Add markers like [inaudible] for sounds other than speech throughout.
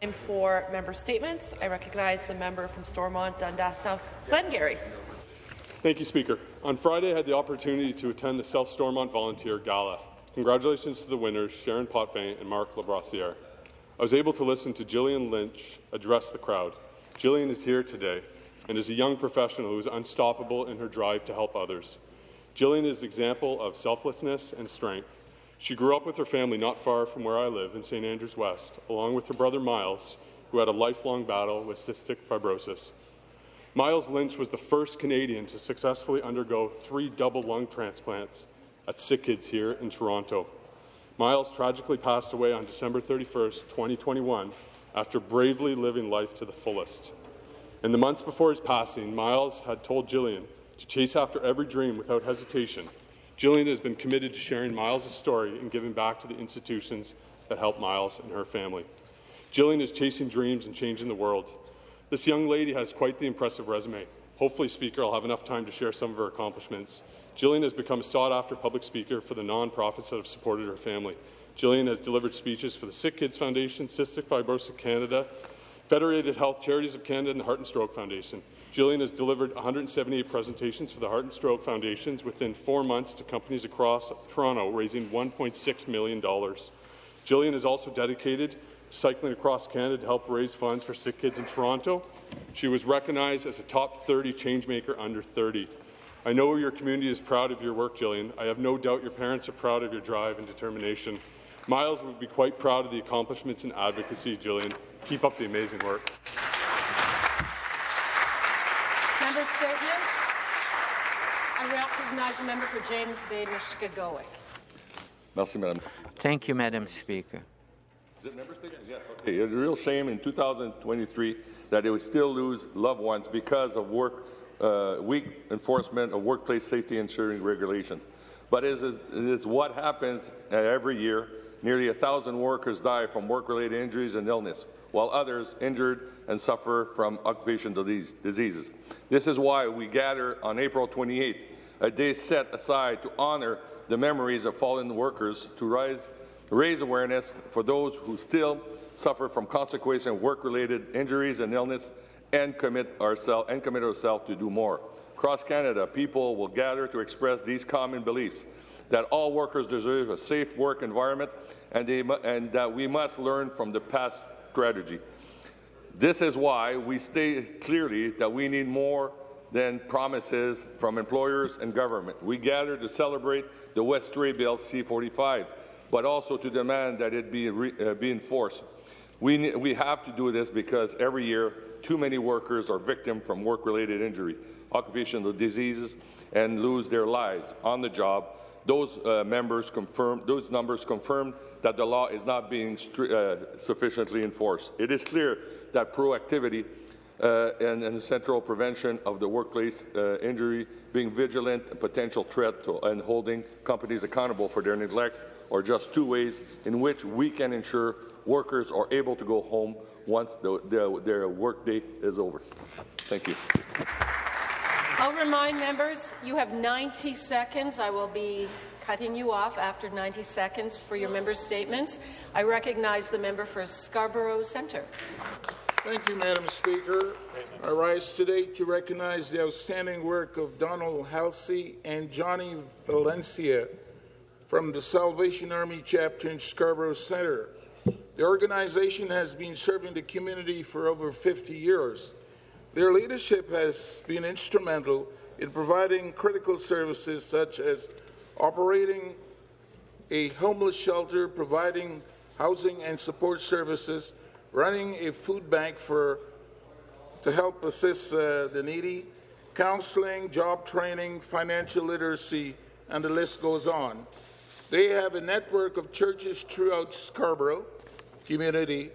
Time for member statements. I recognize the member from Stormont, Dundas South, Glengarry. Thank you, Speaker. On Friday, I had the opportunity to attend the South Stormont Volunteer Gala. Congratulations to the winners, Sharon Potvin and Marc Labrassiere. I was able to listen to Gillian Lynch address the crowd. Gillian is here today and is a young professional who is unstoppable in her drive to help others. Gillian is an example of selflessness and strength. She grew up with her family not far from where I live in St. Andrews West, along with her brother Miles, who had a lifelong battle with cystic fibrosis. Miles Lynch was the first Canadian to successfully undergo three double lung transplants at Sick Kids here in Toronto. Miles tragically passed away on December 31, 2021, after bravely living life to the fullest. In the months before his passing, Miles had told Jillian to chase after every dream without hesitation Gillian has been committed to sharing Miles' story and giving back to the institutions that help Miles and her family. Jillian is chasing dreams and changing the world. This young lady has quite the impressive resume. Hopefully, Speaker, I'll have enough time to share some of her accomplishments. Jillian has become a sought-after public speaker for the nonprofits that have supported her family. Jillian has delivered speeches for the Sick Kids Foundation, Cystic Fibrosis Canada, Federated Health Charities of Canada, and the Heart and Stroke Foundation. Gillian has delivered 178 presentations for the Heart and Stroke Foundations within four months to companies across Toronto, raising $1.6 million. Jillian is also dedicated cycling across Canada to help raise funds for sick kids in Toronto. She was recognized as a top 30 changemaker under 30. I know your community is proud of your work, Jillian. I have no doubt your parents are proud of your drive and determination. Miles would be quite proud of the accomplishments in advocacy, Jillian. Keep up the amazing work. Member statements. I recognize the member for James Bay, Mushkegowuk. Merci, Madame. Thank you, Madam Speaker. Is it member statements? Yes. Okay. It's a real shame in 2023 that they would still lose loved ones because of work uh, weak enforcement of workplace safety ensuring regulations. But it is, it is what happens every year. Nearly a thousand workers die from work-related injuries and illness, while others injured and suffer from occupational diseases. This is why we gather on April 28th, a day set aside to honour the memories of fallen workers, to rise, raise awareness for those who still suffer from consequences of work-related injuries and illness, and commit, ourselves and commit ourselves to do more. Across Canada, people will gather to express these common beliefs that all workers deserve a safe work environment and, they, and that we must learn from the past strategy. This is why we state clearly that we need more than promises from employers and government. We gather to celebrate the Westray Bill C-45, but also to demand that it be, uh, be enforced. We, we have to do this because every year too many workers are victims from work-related injury, occupational diseases, and lose their lives on the job. Those uh, members those numbers confirm that the law is not being uh, sufficiently enforced. It is clear that proactivity uh, and, and, central prevention of the workplace uh, injury, being vigilant, a potential threat to, and holding companies accountable for their neglect are just two ways in which we can ensure workers are able to go home once the, the, their workday is over. Thank you. I'll remind members you have 90 seconds. I will be cutting you off after 90 seconds for your member statements. I recognize the member for Scarborough Centre. Thank you, Madam Speaker. I rise today to recognize the outstanding work of Donald Halsey and Johnny Valencia from the Salvation Army chapter in Scarborough Centre. The organization has been serving the community for over 50 years. Their leadership has been instrumental in providing critical services such as operating a homeless shelter, providing housing and support services, running a food bank for to help assist uh, the needy, counseling, job training, financial literacy, and the list goes on. They have a network of churches throughout Scarborough, community.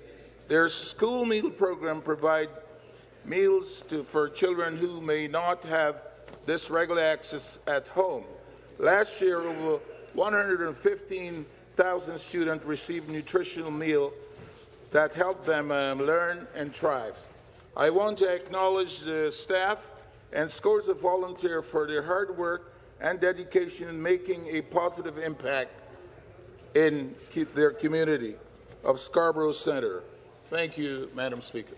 Their school meal program provide meals to, for children who may not have this regular access at home. Last year, over 115,000 students received nutritional meal that helped them um, learn and thrive. I want to acknowledge the staff and scores of volunteers for their hard work and dedication in making a positive impact in their community of Scarborough Centre. Thank you, Madam Speaker.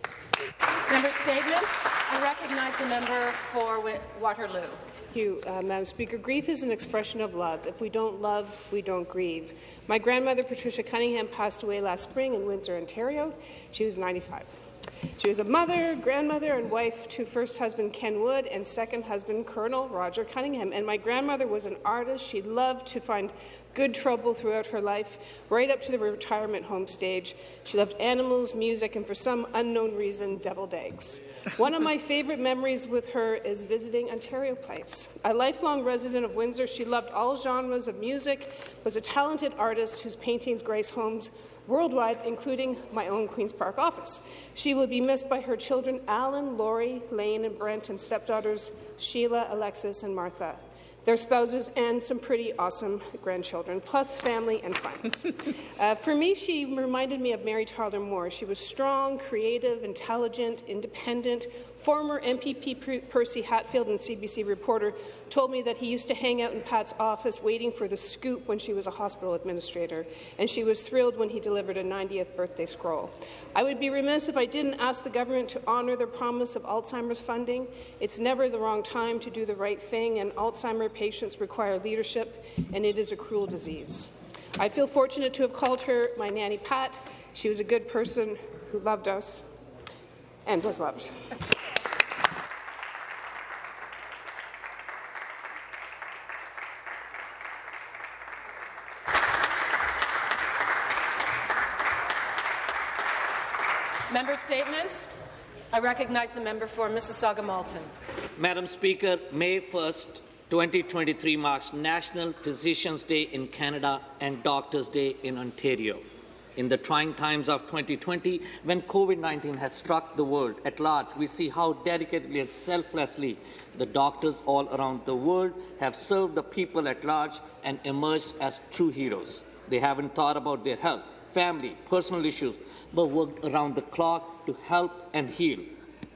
Member statements. I recognize the member for Waterloo. Thank you, uh, Madam Speaker. Grief is an expression of love. If we don't love, we don't grieve. My grandmother, Patricia Cunningham, passed away last spring in Windsor, Ontario. She was 95. She was a mother, grandmother, and wife to first husband Ken Wood and second husband Colonel Roger Cunningham. And my grandmother was an artist. She loved to find good trouble throughout her life, right up to the retirement home stage. She loved animals, music, and for some unknown reason, deviled eggs. [laughs] One of my favourite memories with her is visiting Ontario Place. A lifelong resident of Windsor, she loved all genres of music, was a talented artist whose paintings grace homes worldwide, including my own Queen's Park office. She will be missed by her children, Alan, Laurie, Lane, and Brent, and stepdaughters, Sheila, Alexis, and Martha their spouses, and some pretty awesome grandchildren, plus family and friends. [laughs] uh, for me, she reminded me of Mary Tyler Moore. She was strong, creative, intelligent, independent. Former MPP Percy Hatfield and CBC reporter told me that he used to hang out in Pat's office waiting for the scoop when she was a hospital administrator, and she was thrilled when he delivered a 90th birthday scroll. I would be remiss if I didn't ask the government to honour their promise of Alzheimer's funding. It's never the wrong time to do the right thing, and Alzheimer patients require leadership, and it is a cruel disease. I feel fortunate to have called her my Nanny Pat. She was a good person who loved us and was loved. Member statements. I recognize the member for Mississauga Malton. Madam Speaker, May 1st, 2023 marks National Physicians' Day in Canada and Doctors' Day in Ontario. In the trying times of 2020, when COVID-19 has struck the world at large, we see how dedicatedly and selflessly the doctors all around the world have served the people at large and emerged as true heroes. They haven't thought about their health, family, personal issues, but worked around the clock to help and heal.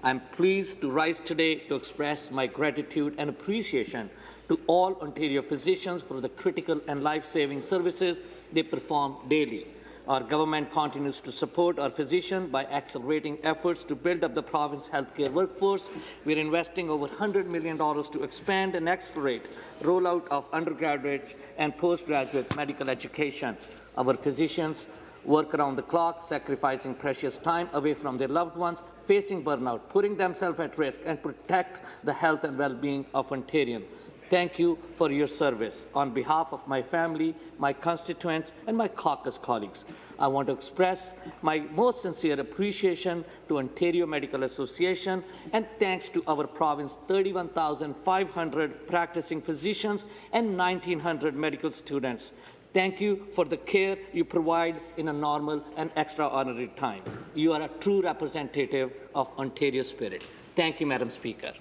I'm pleased to rise today to express my gratitude and appreciation to all Ontario physicians for the critical and life-saving services they perform daily. Our government continues to support our physicians by accelerating efforts to build up the province's healthcare workforce. We're investing over $100 million to expand and accelerate rollout of undergraduate and postgraduate medical education. Our physicians work around the clock, sacrificing precious time away from their loved ones, facing burnout, putting themselves at risk, and protect the health and well-being of Ontarians. Thank you for your service. On behalf of my family, my constituents, and my caucus colleagues, I want to express my most sincere appreciation to Ontario Medical Association and thanks to our province 31,500 practicing physicians and 1,900 medical students. Thank you for the care you provide in a normal and extraordinary time. You are a true representative of Ontario spirit. Thank you, Madam Speaker.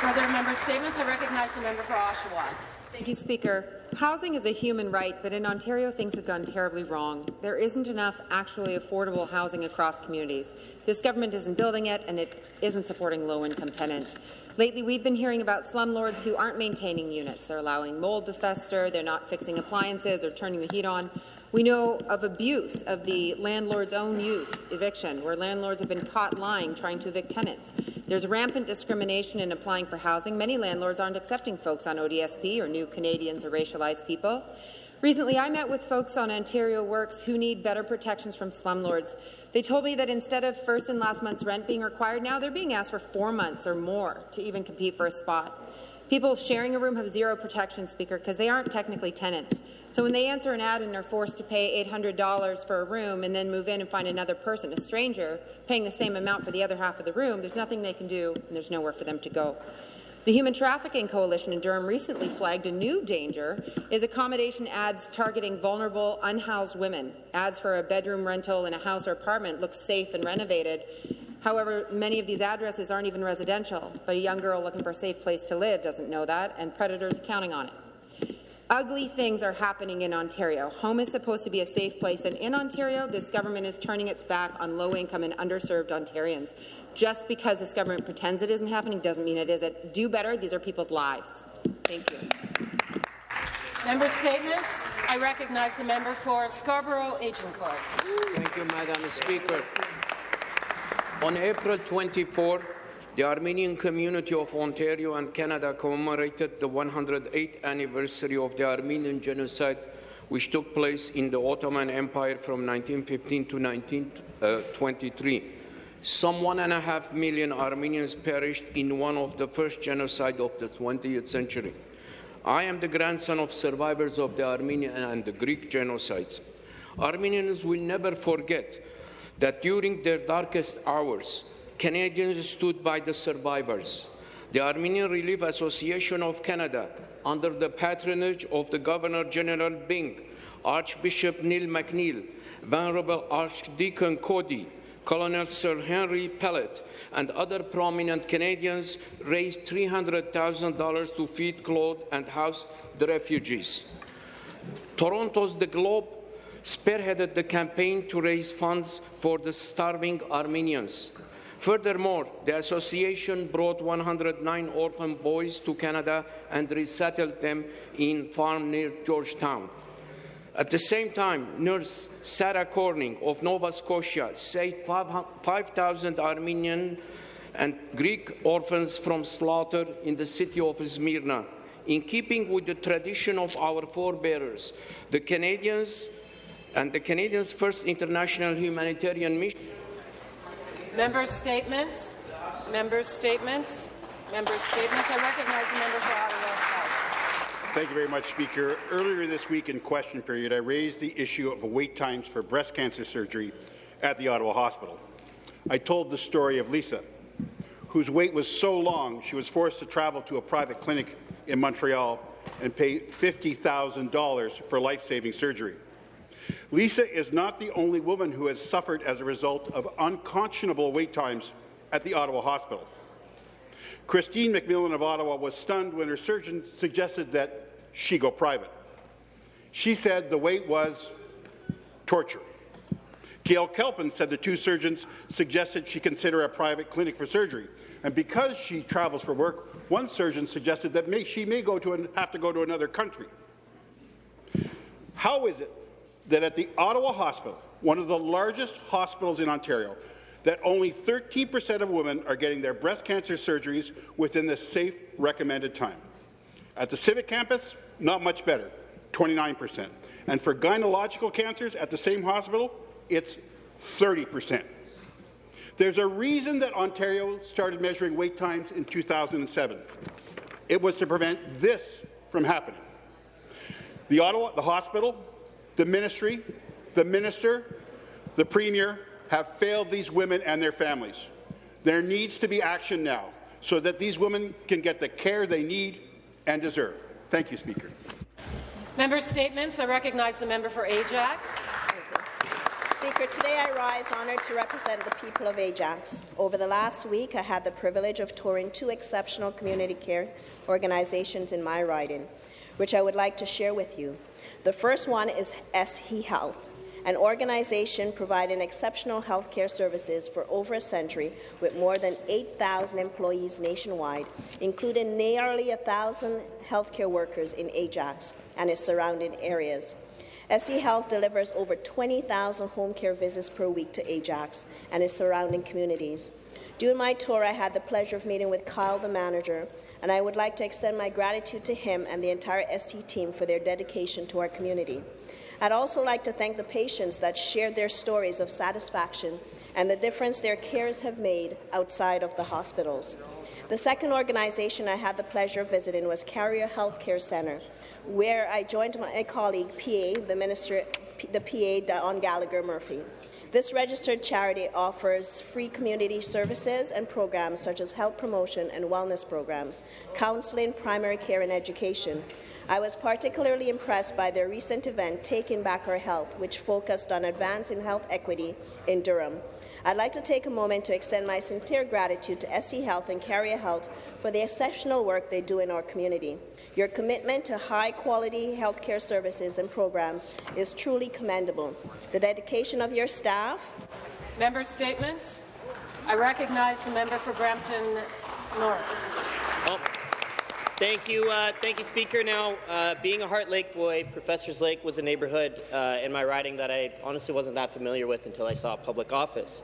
Further member statements. I recognize the member for Oshawa. Thank you, Speaker. Housing is a human right, but in Ontario things have gone terribly wrong. There isn't enough actually affordable housing across communities. This government isn't building it, and it isn't supporting low-income tenants. Lately, we've been hearing about slumlords who aren't maintaining units. They're allowing mold to fester, they're not fixing appliances or turning the heat on. We know of abuse of the landlord's own use, eviction, where landlords have been caught lying trying to evict tenants. There's rampant discrimination in applying for housing. Many landlords aren't accepting folks on ODSP or new Canadians or racialized people. Recently, I met with folks on Ontario Works who need better protections from slumlords. They told me that instead of first and last month's rent being required, now they're being asked for four months or more to even compete for a spot. People sharing a room have zero protection, Speaker, because they aren't technically tenants. So when they answer an ad and are forced to pay $800 for a room and then move in and find another person, a stranger, paying the same amount for the other half of the room, there's nothing they can do and there's nowhere for them to go. The Human Trafficking Coalition in Durham recently flagged a new danger is accommodation ads targeting vulnerable, unhoused women. Ads for a bedroom rental in a house or apartment look safe and renovated, However, many of these addresses aren't even residential, but a young girl looking for a safe place to live doesn't know that, and predators are counting on it. Ugly things are happening in Ontario. Home is supposed to be a safe place, and in Ontario, this government is turning its back on low-income and underserved Ontarians. Just because this government pretends it isn't happening doesn't mean it isn't. Do better. These are people's lives. Thank you. Member statements. I recognize the member for Scarborough Agincourt. Thank you, Madam Speaker. On April 24, the Armenian community of Ontario and Canada commemorated the 108th anniversary of the Armenian genocide which took place in the Ottoman Empire from 1915 to 1923. Uh, Some one and a half million Armenians perished in one of the first genocides of the 20th century. I am the grandson of survivors of the Armenian and the Greek genocides. Armenians will never forget that during their darkest hours, Canadians stood by the survivors. The Armenian Relief Association of Canada, under the patronage of the Governor General Byng, Archbishop Neil McNeil, Venerable Archdeacon Cody, Colonel Sir Henry Pellatt, and other prominent Canadians raised $300,000 to feed, clothe, and house the refugees. Toronto's The Globe spearheaded the campaign to raise funds for the starving Armenians. Furthermore, the association brought 109 orphan boys to Canada and resettled them in farm near Georgetown. At the same time, nurse Sarah Corning of Nova Scotia saved 5,000 Armenian and Greek orphans from slaughter in the city of Smyrna. In keeping with the tradition of our forebears, the Canadians and the Canadians' first international humanitarian mission. Member statements. Member statements. Member statements. I recognize the member for Ottawa South. Thank you very much, Speaker. Earlier this week in question period, I raised the issue of wait times for breast cancer surgery at the Ottawa Hospital. I told the story of Lisa, whose wait was so long she was forced to travel to a private clinic in Montreal and pay $50,000 for life-saving surgery. Lisa is not the only woman who has suffered as a result of unconscionable wait times at the Ottawa Hospital. Christine McMillan of Ottawa was stunned when her surgeon suggested that she go private. She said the wait was torture. Gail Kelpin said the two surgeons suggested she consider a private clinic for surgery. And because she travels for work, one surgeon suggested that may, she may go to an, have to go to another country. How is it that at the Ottawa Hospital, one of the largest hospitals in Ontario, that only 13% of women are getting their breast cancer surgeries within the safe recommended time. At the Civic campus, not much better, 29%. And for gynecological cancers at the same hospital, it's 30%. There's a reason that Ontario started measuring wait times in 2007. It was to prevent this from happening. The Ottawa, the hospital, the ministry, the minister, the premier have failed these women and their families. There needs to be action now so that these women can get the care they need and deserve. Thank you, Speaker. Member statements. I recognize the member for Ajax. Speaker, today I rise honoured to represent the people of Ajax. Over the last week, I had the privilege of touring two exceptional community care organizations in my riding, which I would like to share with you. The first one is SE Health, an organization providing exceptional health care services for over a century with more than 8,000 employees nationwide, including nearly 1,000 healthcare workers in Ajax and its surrounding areas. SE Health delivers over 20,000 home care visits per week to Ajax and its surrounding communities. During my tour, I had the pleasure of meeting with Kyle, the manager, and I would like to extend my gratitude to him and the entire SE team for their dedication to our community. I'd also like to thank the patients that shared their stories of satisfaction and the difference their cares have made outside of the hospitals. The second organization I had the pleasure of visiting was Carea Healthcare Centre, where I joined my colleague, PA, the minister, the PA, Dawn Gallagher Murphy. This registered charity offers free community services and programs such as health promotion and wellness programs, counselling, primary care and education. I was particularly impressed by their recent event, Taking Back Our Health, which focused on advancing health equity in Durham. I'd like to take a moment to extend my sincere gratitude to SE Health and Carea Health for the exceptional work they do in our community. Your commitment to high-quality healthcare services and programs is truly commendable. The dedication of your staff. Member statements. I recognize the member for Brampton North. Well, Thank you, uh, thank you, Speaker. Now, uh, being a Heart Lake boy, Professors Lake was a neighbourhood uh, in my riding that I honestly wasn't that familiar with until I saw public office.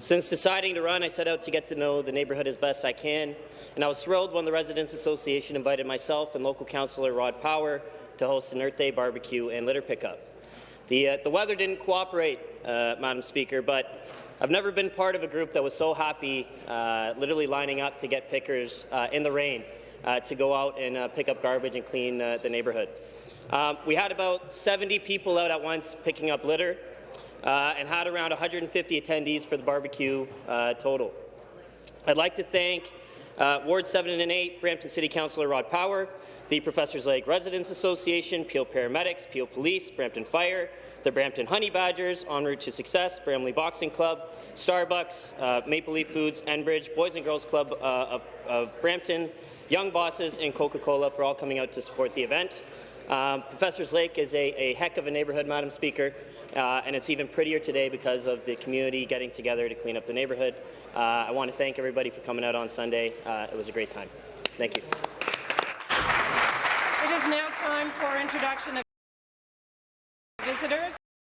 Since deciding to run, I set out to get to know the neighbourhood as best I can, and I was thrilled when the Residents Association invited myself and local councillor Rod Power to host an Earth Day barbecue and litter pickup. The, uh, the weather didn't cooperate, uh, Madam Speaker, but I've never been part of a group that was so happy, uh, literally lining up to get pickers in the rain to go out and uh, pick up garbage and clean uh, the neighbourhood. Um, we had about 70 people out at once picking up litter uh, and had around 150 attendees for the barbecue uh, total. I'd like to thank uh, Ward 7 and 8, Brampton City Councillor Rod Power, the Professors Lake Residents Association, Peel Paramedics, Peel Police, Brampton Fire, the Brampton Honey Badgers, En Route to Success, Bramley Boxing Club, Starbucks, uh, Maple Leaf Foods, Enbridge, Boys and Girls Club uh, of, of Brampton, Young Bosses, and Coca-Cola for all coming out to support the event. Um, Professors Lake is a, a heck of a neighbourhood, Madam Speaker, uh, and it's even prettier today because of the community getting together to clean up the neighbourhood. Uh, I want to thank everybody for coming out on Sunday. Uh, it was a great time. Thank you. It is now time for introduction of visitors.